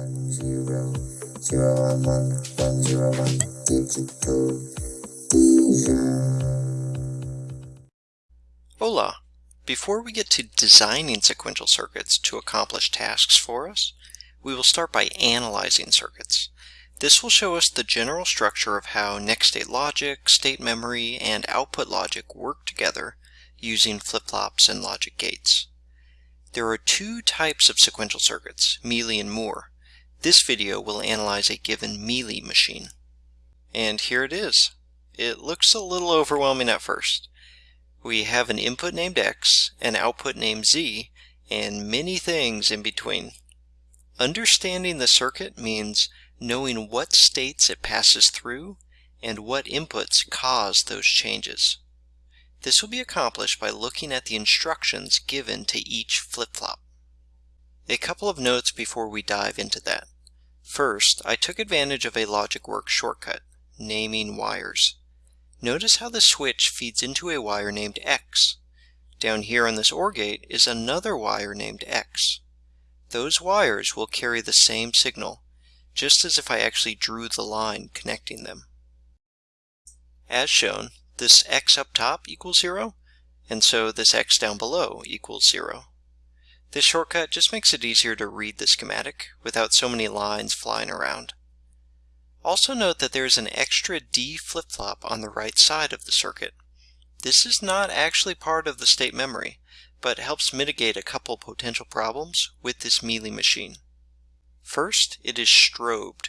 one zero zero one one one zero one digital Hola! Before we get to designing sequential circuits to accomplish tasks for us, we will start by analyzing circuits. This will show us the general structure of how next state logic, state memory, and output logic work together using flip-flops and logic gates. There are two types of sequential circuits, Mealy and Moore. This video will analyze a given Mealy machine. And here it is. It looks a little overwhelming at first. We have an input named X, an output named Z, and many things in between. Understanding the circuit means knowing what states it passes through and what inputs cause those changes. This will be accomplished by looking at the instructions given to each flip-flop. A couple of notes before we dive into that. First, I took advantage of a LogicWorks shortcut, naming wires. Notice how the switch feeds into a wire named X. Down here on this OR gate is another wire named X. Those wires will carry the same signal, just as if I actually drew the line connecting them. As shown, this X up top equals 0, and so this X down below equals 0. This shortcut just makes it easier to read the schematic without so many lines flying around. Also note that there is an extra D flip-flop on the right side of the circuit. This is not actually part of the state memory, but helps mitigate a couple potential problems with this Mealy machine. First, it is strobed.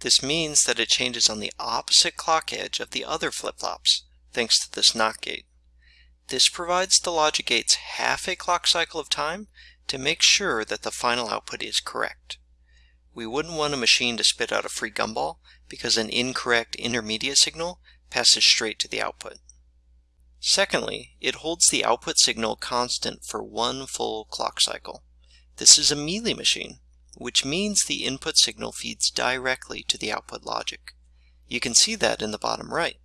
This means that it changes on the opposite clock edge of the other flip-flops, thanks to this NOT gate. This provides the logic gates half a clock cycle of time to make sure that the final output is correct. We wouldn't want a machine to spit out a free gumball because an incorrect intermediate signal passes straight to the output. Secondly, it holds the output signal constant for one full clock cycle. This is a Mealy machine, which means the input signal feeds directly to the output logic. You can see that in the bottom right.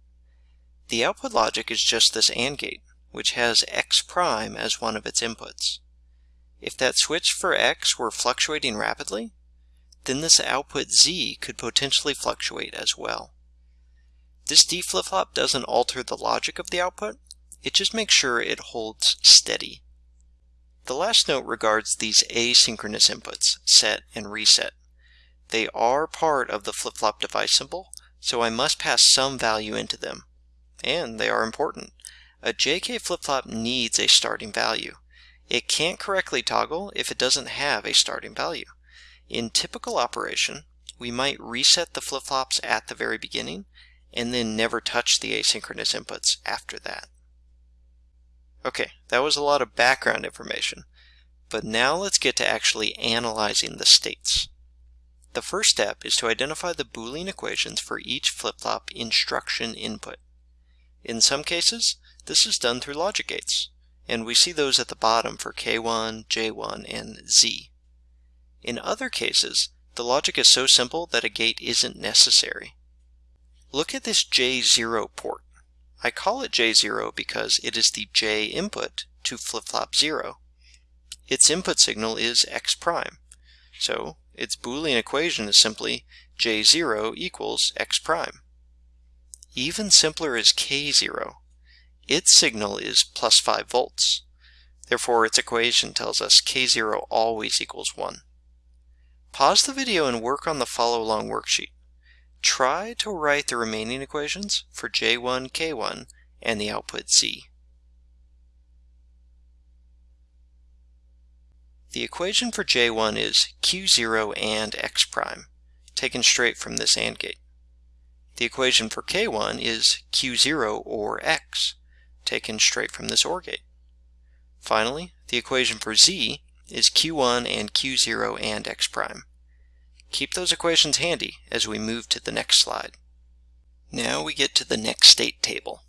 The output logic is just this AND gate, which has X prime as one of its inputs. If that switch for X were fluctuating rapidly, then this output Z could potentially fluctuate as well. This D flip-flop doesn't alter the logic of the output, it just makes sure it holds steady. The last note regards these asynchronous inputs, set and reset. They are part of the flip-flop device symbol, so I must pass some value into them. And they are important. A JK flip-flop needs a starting value. It can't correctly toggle if it doesn't have a starting value. In typical operation, we might reset the flip-flops at the very beginning and then never touch the asynchronous inputs after that. Okay, that was a lot of background information, but now let's get to actually analyzing the states. The first step is to identify the Boolean equations for each flip-flop instruction input. In some cases, this is done through logic gates, and we see those at the bottom for K1, J1, and Z. In other cases, the logic is so simple that a gate isn't necessary. Look at this J0 port. I call it J0 because it is the J input to flip-flop 0. Its input signal is X prime, so its Boolean equation is simply J0 equals X prime. Even simpler is K0. Its signal is plus 5 volts. Therefore, its equation tells us K0 always equals 1. Pause the video and work on the follow-along worksheet. Try to write the remaining equations for J1, K1, and the output Z. The equation for J1 is Q0 and X prime, taken straight from this AND gate. The equation for K1 is Q0 or X, taken straight from this OR gate. Finally, the equation for Z is Q1 and Q0 and X prime. Keep those equations handy as we move to the next slide. Now we get to the next state table.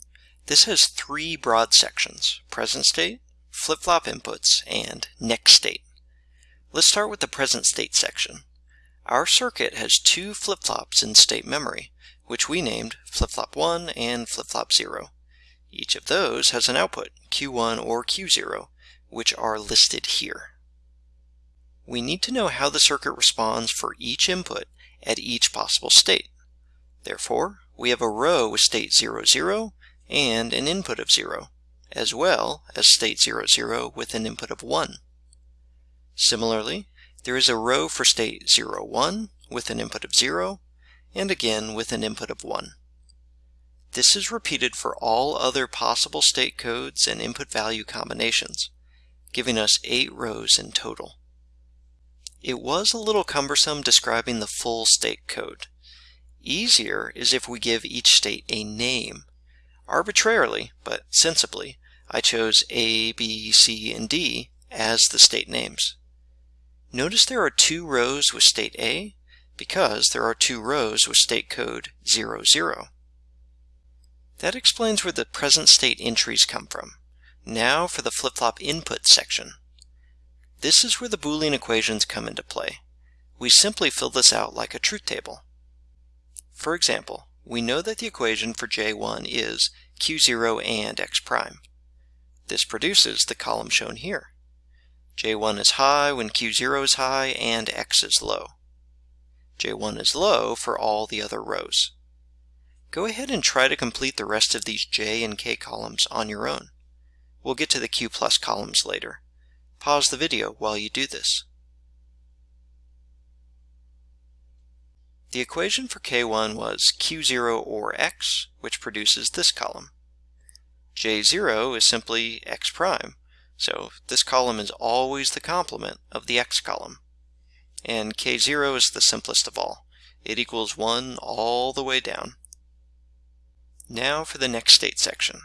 This has three broad sections, present state, flip-flop inputs, and next state. Let's start with the present state section. Our circuit has two flip-flops in state memory, which we named flip-flop 1 and flip-flop 0. Each of those has an output, Q1 or Q0, which are listed here. we need to know how the circuit responds for each input at each possible state. Therefore, we have a row with state 0, 0 and an input of 0, as well as state 0, 0 with an input of 1. Similarly, there is a row for state 0, 1 with an input of 0, and again with an input of 1. This is repeated for all other possible state codes and input value combinations, giving us 8 rows in total. It was a little cumbersome describing the full state code. Easier is if we give each state a name. Arbitrarily, but sensibly, I chose A, B, C, and D as the state names. Notice there are two rows with state A because there are two rows with state code 00. That explains where the present state entries come from. Now for the flip-flop input section. This is where the Boolean equations come into play. We simply fill this out like a truth table. For example, we know that the equation for J1 is Q0 and x prime. This produces the column shown here. J1 is high when Q0 is high and x is low. J1 is low for all the other rows. Go ahead and try to complete the rest of these J and K columns on your own. We'll get to the Q plus columns later. Pause the video while you do this. The equation for K1 was Q0 or x, which produces this column. J0 is simply x prime, so this column is always the complement of the x column. And K0 is the simplest of all. It equals 1 all the way down. Now for the next state section.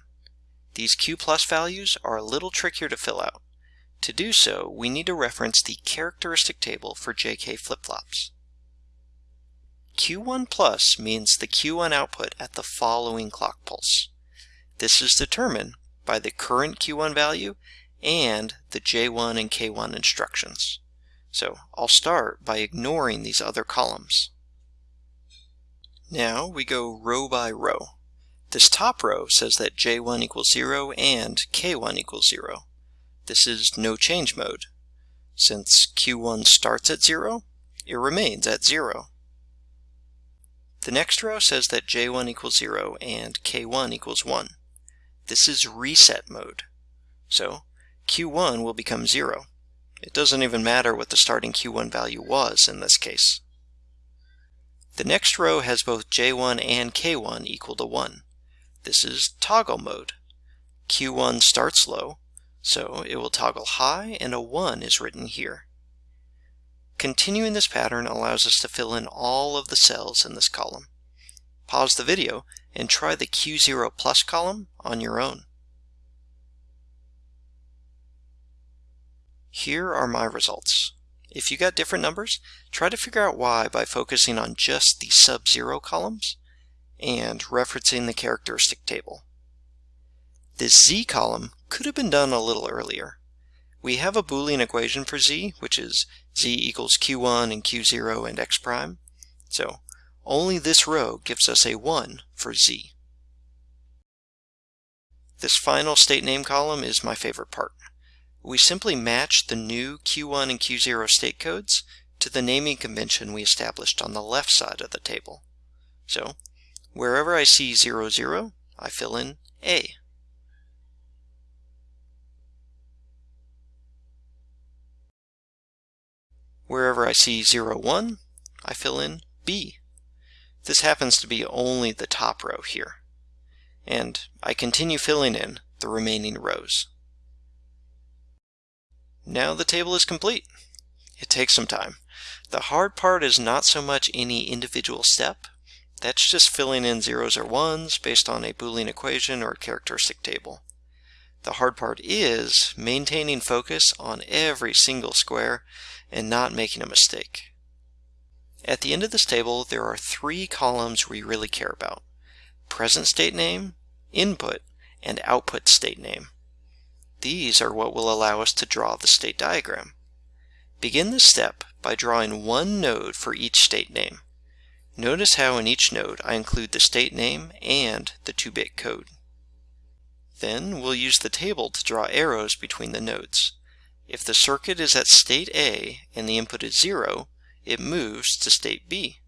These Q plus values are a little trickier to fill out. To do so, we need to reference the characteristic table for JK flip-flops. Q1 plus means the Q1 output at the following clock pulse. This is determined by the current Q1 value and the J1 and K1 instructions. So I'll start by ignoring these other columns. Now we go row by row. This top row says that J1 equals 0 and K1 equals 0. This is no change mode. Since Q1 starts at 0, it remains at 0. The next row says that J1 equals 0 and K1 equals 1. This is reset mode. So Q1 will become 0. It doesn't even matter what the starting Q1 value was in this case. The next row has both J1 and K1 equal to 1. This is toggle mode. Q1 starts low, so it will toggle high and a 1 is written here. Continuing this pattern allows us to fill in all of the cells in this column. Pause the video and try the Q0 plus column on your own. Here are my results. If you got different numbers, try to figure out why by focusing on just the sub-zero columns and referencing the characteristic table. This z column could have been done a little earlier. We have a Boolean equation for z, which is z equals q1 and q0 and x prime. So only this row gives us a 1 for z. This final state name column is my favorite part. We simply match the new q1 and q0 state codes to the naming convention we established on the left side of the table. So wherever I see 00, 0, I fill in A. Wherever I see 0, 01, I fill in B. This happens to be only the top row here. And I continue filling in the remaining rows. Now the table is complete. It takes some time. The hard part is not so much any individual step. That's just filling in zeros or ones based on a Boolean equation or characteristic table. The hard part is maintaining focus on every single square and not making a mistake. At the end of this table, there are three columns we really care about. Present state name, input, and output state name. These are what will allow us to draw the state diagram. Begin this step by drawing one node for each state name. Notice how in each node I include the state name and the 2-bit code. Then we'll use the table to draw arrows between the nodes. If the circuit is at state A and the input is 0, it moves to state B.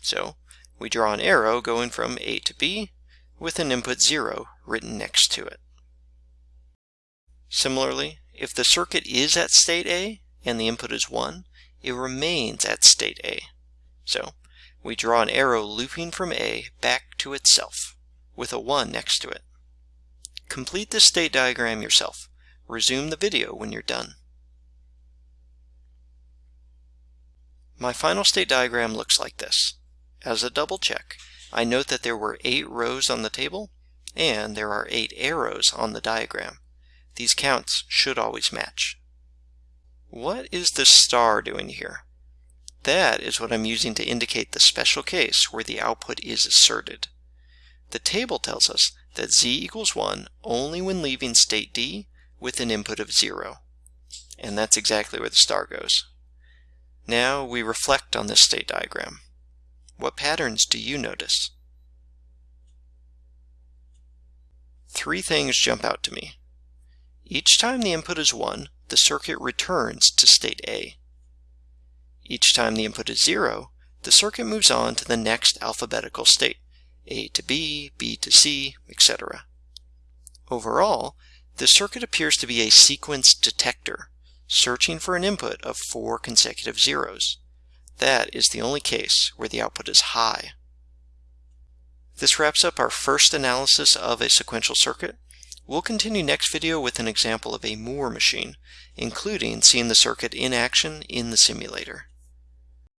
So we draw an arrow going from A to B with an input 0 written next to it. Similarly, if the circuit is at state A and the input is 1, it remains at state A. So we draw an arrow looping from A back to itself with a 1 next to it. Complete this state diagram yourself. Resume the video when you're done. My final state diagram looks like this. As a double check, I note that there were 8 rows on the table and there are 8 arrows on the diagram. These counts should always match. What is the star doing here? That is what I'm using to indicate the special case where the output is asserted. The table tells us that z equals 1 only when leaving state D with an input of 0. And that's exactly where the star goes. Now we reflect on this state diagram. What patterns do you notice? Three things jump out to me. Each time the input is 1, the circuit returns to state A. Each time the input is 0, the circuit moves on to the next alphabetical state, A to B, B to C, etc. Overall, the circuit appears to be a sequence detector, searching for an input of four consecutive zeros. That is the only case where the output is high. This wraps up our first analysis of a sequential circuit. We'll continue next video with an example of a Moore machine, including seeing the circuit in action in the simulator.